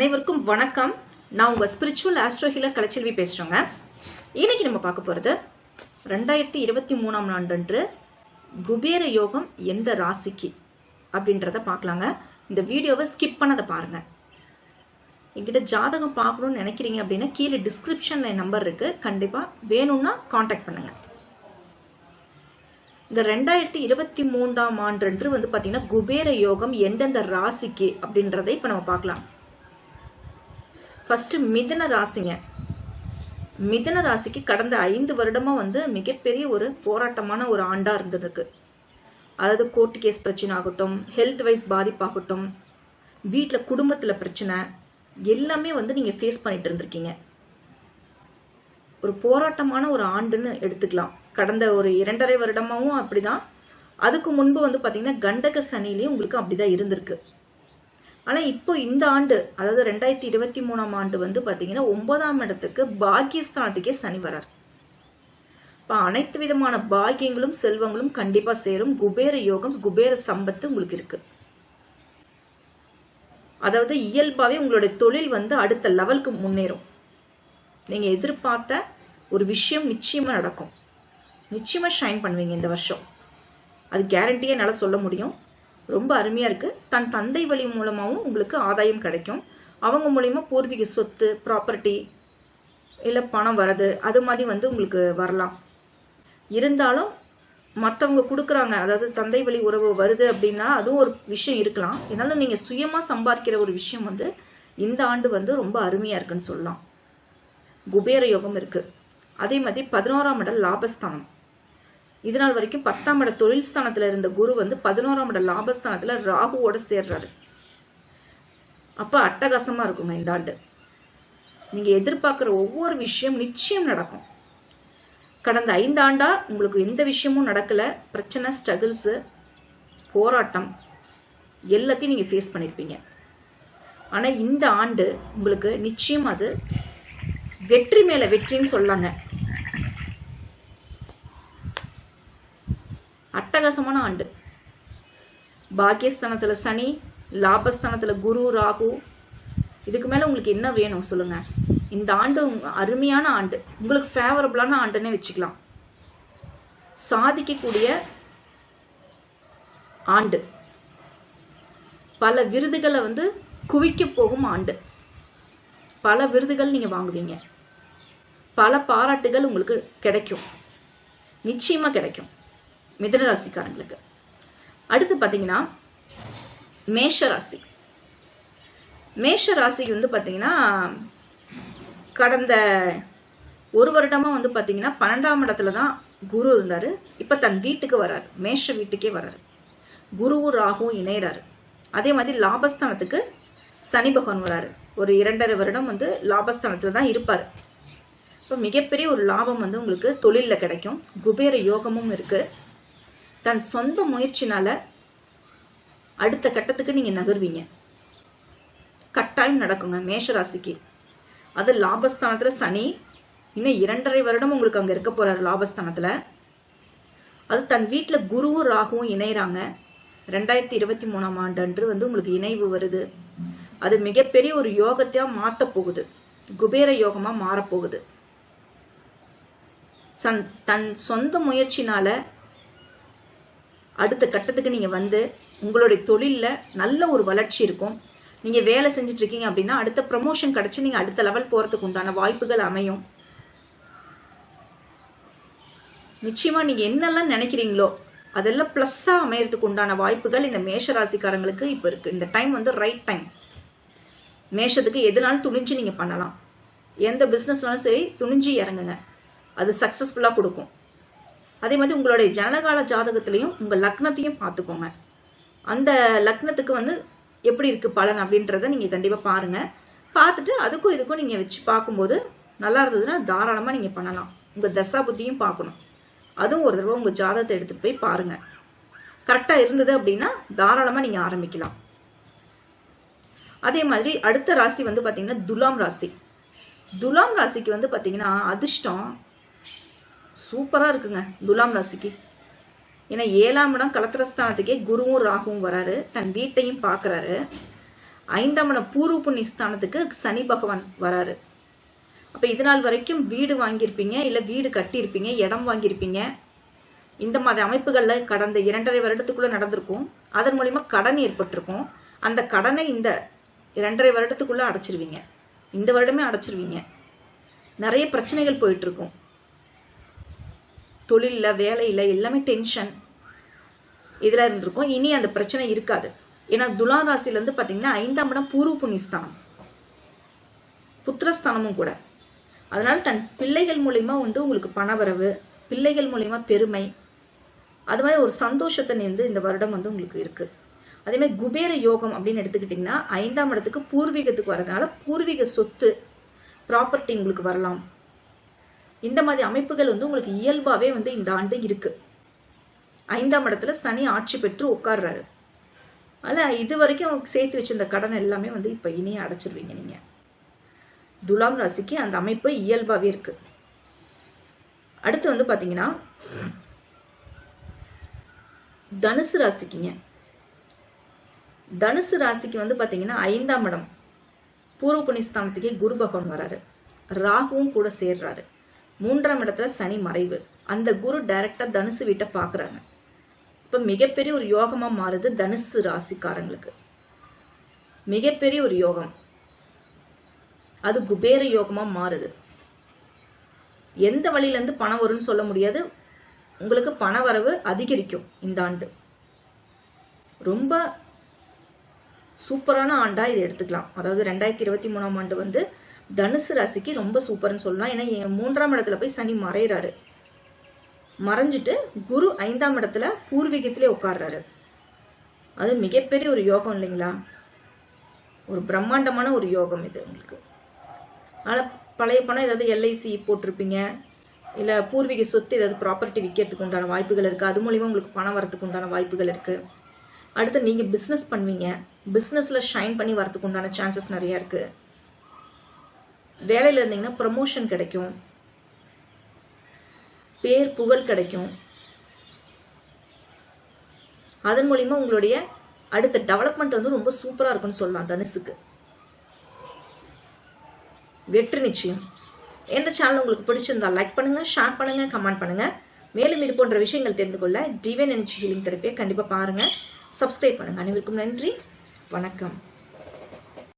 அனைவருக்கும் வணக்கம். நான் உங்கள் ஸ்பிரிச்சுவல் ஆஸ்ட்ரோ ஹீலர் கலைச்செல்வி பேசுகிறோங்க இன்னைக்கு நம்ம பார்க்க போகிறது ரெண்டாயிரத்தி இருபத்தி மூணாம் ஆண்டன்று குபேர யோகம் எந்த ராசிக்கு அப்படின்றத பார்க்கலாங்க. இந்த வீடியோவை ஸ்கிப் பண்ணதை பாருங்கள் என்கிட்ட ஜாதகம் பார்க்கணும்னு நினைக்கிறீங்க அப்படின்னா கீழே டிஸ்கிரிப்ஷனில் நம்பர் இருக்குது கண்டிப்பாக வேணும்னா காண்டாக்ட் பண்ணுங்கள் இந்த ரெண்டாயிரத்தி இருபத்தி மூன்றாம் ஆண்டன்று வந்து பார்த்தீங்கன்னா குபேர யோகம் எந்தெந்த ராசிக்கு அப்படின்றதை இப்போ நம்ம பார்க்கலாம். ஃபர்ஸ்ட் மிதன ராசிங்க. மிதன ராசிக்கு கடந்த ஐந்து வருடமா வந்து மிகப்பெரிய ஒரு போராட்டமான ஒரு ஆண்டா இருந்ததுக்கு. அதாவது கோர்ட் கேஸ் பிரச்சனை ஆகட்டும் ஹெல்த் வைஸ் பாதிப்பாகட்டும் வீட்டில் குடும்பத்தில் பிரச்சனை எல்லாமே வந்து நீங்கள் ஃபேஸ் பண்ணிட்டு இருந்திருக்கீங்க. ஒரு போராட்டமான ஒரு ஆண்டுன்னு எடுத்துக்கலாம். கடந்த ஒரு இரண்டரை வருடமாவும் அப்படிதான். அதுக்கு முன்பு வந்து பார்த்தீங்கன்னா கண்டக சனிலையும் உங்களுக்கு அப்படிதான் இருந்திருக்கு. ஆனால் இப்போ இந்த ஆண்டு அதாவது ரெண்டாயிரத்தி இருபத்தி மூணாம் ஆண்டு வந்து பார்த்தீங்கன்னா ஒன்பதாம் இடத்துக்கு பாக்கியஸ்தானத்துக்கே சனி வரார். இப்போ அனைத்து விதமான பாக்கியங்களும் செல்வங்களும் கண்டிப்பாக சேரும். குபேர யோகம் குபேர சம்பத்து உங்களுக்கு இருக்கு. அதாவது இயல்பாகவே உங்களுடைய தொழில் வந்து அடுத்த லெவலுக்கு முன்னேறும். நீங்கள் எதிர்பார்த்த ஒரு விஷயம் நிச்சயமாக நடக்கும். நிச்சயமாக ஷைன் பண்ணுவீங்க இந்த வருஷம். அது கேரண்டியாக என்னால் சொல்ல முடியும். ரொம்ப அருமையாக இருக்குது தன் தந்தை வழி மூலமாகவும் உங்களுக்கு ஆதாயம் கிடைக்கும். அவங்க மூலிமா பூர்வீக சொத்து ப்ராப்பர்ட்டி இல்லை பணம் வர்றது அது மாதிரி வந்து உங்களுக்கு வரலாம். இருந்தாலும் மற்றவங்க கொடுக்குறாங்க அதாவது தந்தை வழி உறவு வருது அப்படின்னா அதுவும் ஒரு விஷயம் இருக்கலாம். இருந்தாலும் நீங்கள் சுயமாக சம்பாதிக்கிற ஒரு விஷயம் வந்து இந்த ஆண்டு வந்து ரொம்ப அருமையாக இருக்குன்னு சொல்லலாம். குபேர யோகம் இருக்கு. அதே மாதிரி பதினோராம் இடம் லாபஸ்தானம். இது நாள் வரைக்கும் பத்தாம் இட தொழில் ஸ்தானத்துல இருந்த குரு வந்து பதினோராம் இட லாபஸ்தானத்துல ராகுவோட சேர்றாரு. அப்ப அட்டகாசமா இருக்குங்க இந்த ஆண்டு. நீங்க எதிர்பார்க்குற ஒவ்வொரு விஷயம் நிச்சயம் நடக்கும். கடந்த ஐந்து ஆண்டா உங்களுக்கு எந்த விஷயமும் நடக்கல. பிரச்சனை ஸ்ட்ரகிள்ஸு போராட்டம் எல்லாத்தையும் நீங்க ஃபேஸ் பண்ணியிருப்பீங்க ஆனா இந்த ஆண்டு உங்களுக்கு நிச்சயம் அது வெற்றி மேல வெற்றின்னு சொல்லாங்க. அட்டகாசமான ஆண்டு. பாக்கியஸ்தானத்துல சனி லாபஸ்தானத்துல குரு ராகு. இதுக்கு மேல உங்களுக்கு என்ன வேணும் சொல்லுங்க. இந்த ஆண்டு அருமையான ஆண்டு. உங்களுக்கு ஃபேவரபிளான ஆண்டுன்னே வச்சுக்கலாம். சாதிக்கக்கூடிய ஆண்டு. பல விருதுகளை வந்து குவிக்க போகும் ஆண்டு. பல விருதுகள் நீங்க வாங்குவீங்க. பல பாராட்டுகள் உங்களுக்கு கிடைக்கும். நிச்சயமா கிடைக்கும். மிதன ராசிக்காரங்களுக்கு அடுத்து பார்த்தீங்கன்னா மேஷ ராசி மேஷ ராசி வந்து பார்த்தீங்கன்னா கடந்த ஒரு வருடமாக வந்து பார்த்தீங்கன்னா பன்னெண்டாம் இடத்துல தான் குரு இருந்தார். இப்போ தன் வீட்டுக்கு வராரு. மேஷ வீட்டுக்கே வராரு. குருவும் ராகும் இணையறாரு. அதே மாதிரி லாபஸ்தானத்துக்கு சனி பகவான் வராரு. ஒரு இரண்டரை வருடம் வந்து லாபஸ்தானத்தில் தான் இருப்பார். இப்போ மிகப்பெரிய ஒரு லாபம் வந்து உங்களுக்கு தொழிலில் கிடைக்கும். குபேர யோகமும் இருக்குது தன் சொந்த முயற்சினால அடுத்த கட்டத்துக்கு நீங்க நகர்வீங்க. கட்டாயம் நடக்குங்க மேஷராசிக்கு. அது லாபஸ்தானத்துல சனி இன்னும் இரண்டரை வருடம் உங்களுக்கு அங்க இருக்க போறாரு லாபஸ்தானத்துல. அது தன் வீட்டுல குருவும் ராகுவும் இணையறாங்க. ரெண்டாயிரத்தி இருபத்தி மூணாம் ஆண்டு அன்று வந்து உங்களுக்கு இணைவு வருது. அது மிகப்பெரிய ஒரு யோகத்தையா மாத்த போகுது. குபேர யோகமா மாறப்போகுது சன் தன் சொந்த முயற்சினால அடுத்த கட்டத்துக்கு நீங்க வந்து உங்களுடைய தொழில்ல நல்ல ஒரு வளர்ச்சி இருக்கும். நீங்க வேலை செஞ்சுட்டு இருக்கீங்க அப்படின்னா அடுத்த ப்ரமோஷன் கிடைச்சு நீங்க அடுத்த லெவல் போறதுக்கு உண்டான வாய்ப்புகள் அமையும். நிச்சயமா நீங்க என்னெல்லாம் நினைக்கிறீங்களோ அதெல்லாம் பிளஸ்ஸா அமையறதுக்கு உண்டான வாய்ப்புகள் இந்த மேஷ ராசிக்காரங்களுக்கு இப்ப இருக்கு. இந்த டைம் வந்து ரைட் டைம் மேஷத்துக்கு எதுனாலும் துணிஞ்சு நீங்க பண்ணலாம். எந்த பிசினஸ்னாலும் சரி துணிஞ்சு இறங்குங்க. அது சக்சஸ்ஃபுல்லா கொடுக்கும். அதே மாதிரி உங்களுடைய ஜனகால ஜாதகத்திலையும் உங்கள் லக்னத்தையும் பார்த்துக்கோங்க. அந்த லக்னத்துக்கு வந்து எப்படி இருக்குது பலன் அப்படின்றத நீங்கள் கண்டிப்பாக பாருங்க. பார்த்துட்டு அதுக்கும் இதுக்கும் நீங்கள் வச்சு பார்க்கும்போது நல்லா இருந்ததுன்னா தாராளமாக நீங்கள் பண்ணலாம். உங்கள் தசா புத்தியும் பார்க்கணும். அதுவும் ஒரு தடவை உங்கள் ஜாதகத்தை எடுத்துட்டு போய் பாருங்கள் கரெக்டாக இருந்தது அப்படின்னா தாராளமாக நீங்கள் ஆரம்பிக்கலாம். அதே மாதிரி அடுத்த ராசி வந்து பார்த்தீங்கன்னா துலாம் ராசி. துலாம் ராசிக்கு வந்து பார்த்தீங்கன்னா அதிர்ஷ்டம் சூப்பரா இருக்குங்க துலாம் ராசிக்கு. ஏன்னா ஏழாம் இடம் கலத்திரஸ்தானத்துக்கே குருவும் ராகுவும் வராரு தன் வீட்டையும் பார்க்குறாரு ஐந்தாம் இடம் பூர்வ புண்ணிய ஸ்தானத்துக்கு சனி பகவான் வராரு. அப்போ இது நாள் வரைக்கும் வீடு வாங்கியிருப்பீங்க இல்லை வீடு கட்டியிருப்பீங்க இடம் வாங்கியிருப்பீங்க? இந்த மாதிரி அமைப்புகளில் கடந்த இரண்டரை வருடத்துக்குள்ளே நடந்திருக்கும். அதன் மூலிமா கடன் ஏற்பட்டிருக்கும். அந்த கடனை இந்த இரண்டரை வருடத்துக்குள்ளே அடைச்சிருவீங்க. இந்த வருடமே அடைச்சிருவீங்க. நிறைய பிரச்சனைகள் போயிட்டு இருக்கும். தொழிலில் வேலையில் எல்லாமே டென்ஷன் இதில் இருந்திருக்கும். இனி அந்த பிரச்சனை இருக்காது. ஏன்னா துலா ராசிலேருந்து பார்த்தீங்கன்னா ஐந்தாம் இடம் பூர்வ புண்ணியஸ்தானம். புத்திரஸ்தானமும் கூட. அதனால் தன் பிள்ளைகள் மூலிமா வந்து உங்களுக்கு பணவரவு பிள்ளைகள் மூலிமா பெருமை அது மாதிரி ஒரு சந்தோஷத்தை வந்து இந்த வருடம் வந்து உங்களுக்கு இருக்குது அதே மாதிரி குபேர யோகம் அப்படின்னு எடுத்துக்கிட்டிங்கன்னா ஐந்தாம் இடத்துக்கு பூர்வீகத்துக்கு வரதுனால பூர்வீக சொத்து ப்ராப்பர்ட்டி உங்களுக்கு வரலாம். இந்த மாதிரி அமைப்புகள் வந்து உங்களுக்கு இயல்பாகவே வந்து இந்த ஆண்டு இருக்கு. ஐந்தாம் இடத்துல சனி ஆட்சி பெற்று உட்கார்றாரு. அதில் இது வரைக்கும் சேர்த்து வச்சிருந்த கடன் எல்லாமே வந்து இப்போ இனியே அடைச்சிருவீங்க நீங்கள் துலாம் ராசிக்கு அந்த அமைப்பு இயல்பாகவே இருக்கு. அடுத்து வந்து பார்த்தீங்கன்னா தனுசு ராசிக்குங்க. தனுசு ராசிக்கு வந்து பார்த்தீங்கன்னா ஐந்தாம் இடம். பூர்வ புனிஸ்தானத்துக்கே குரு பகவான் வராரு. ராகுவும் கூட சேர்றாரு. மூன்றாம் இடத்துல சனி மறைவு. அந்த குரு டைரக்டா தனுசு வீட்டை பார்க்குறாங்க. இப்போ மிகப்பெரிய ஒரு யோகமாக மாறுது தனுசு ராசிக்காரங்களுக்கு. மிகப்பெரிய ஒரு யோகம். அது குபேர யோகமாக மாறுது. எந்த வழியிலேருந்து பணம் வரும்னு சொல்ல முடியாது. உங்களுக்கு பண வரவு அதிகரிக்கும் இந்த ஆண்டு. ரொம்ப சூப்பரான ஆண்டா இதை எடுத்துக்கலாம். அதாவது ரெண்டாயிரத்தி இருபத்தி மூணாம் ஆண்டு வந்து தனுசு ராசிக்கு ரொம்ப சூப்பர்னு சொல்லலாம். ஏன்னா என் மூன்றாம் இடத்துல போய் சனி மறைகிறாரு மறைஞ்சிட்டு குரு ஐந்தாம் இடத்துல பூர்வீகத்திலே உட்கார்றாரு. அது மிகப்பெரிய ஒரு யோகம் இல்லைங்களா? ஒரு பிரம்மாண்டமான ஒரு யோகம் இது உங்களுக்கு. ஆனால் பழைய பணம் ஏதாவது எல்ஐசி போட்டிருப்பீங்க. இல்லை பூர்வீக சொத்து ஏதாவது ப்ராப்பர்ட்டி விற்கிறதுக்கு உண்டான வாய்ப்புகள் இருக்குது அது மூலிமா உங்களுக்கு பணம் வரத்துக்கு உண்டான வாய்ப்புகள் இருக்குது அடுத்து நீங்கள் பிஸ்னஸ் பண்ணுவீங்க. பிஸ்னஸில் ஷைன் பண்ணி வரத்துக்கு உண்டான சான்சஸ் நிறையா இருக்குது வேலையில் இருந்தீங்கன்னா ப்ரமோஷன் கிடைக்கும். பேர் புகழ் கிடைக்கும். அதன் மூலிமா உங்களுடைய அடுத்த டெவலப்மெண்ட் வந்து ரொம்ப சூப்பராக இருக்கும்னு சொல்லலாம் தனுசுக்கு வெற்றி நிச்சயம். எந்த சேனல் உங்களுக்கு பிடிச்சிருந்தா லைக் பண்ணுங்கள் ஷேர் பண்ணுங்கள் கமெண்ட் பண்ணுங்கள் மேலும் இது போன்ற விஷயங்கள் தெரிந்து கொள்ள டிவைன் எனர்ஜி ஹீலிங் தெரப்பியை கண்டிப்பாக பாருங்கள் சப்ஸ்கிரைப் பண்ணுங்க. அனைவருக்கும் நன்றி. வணக்கம்.